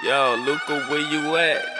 Yo, Luca, where you at?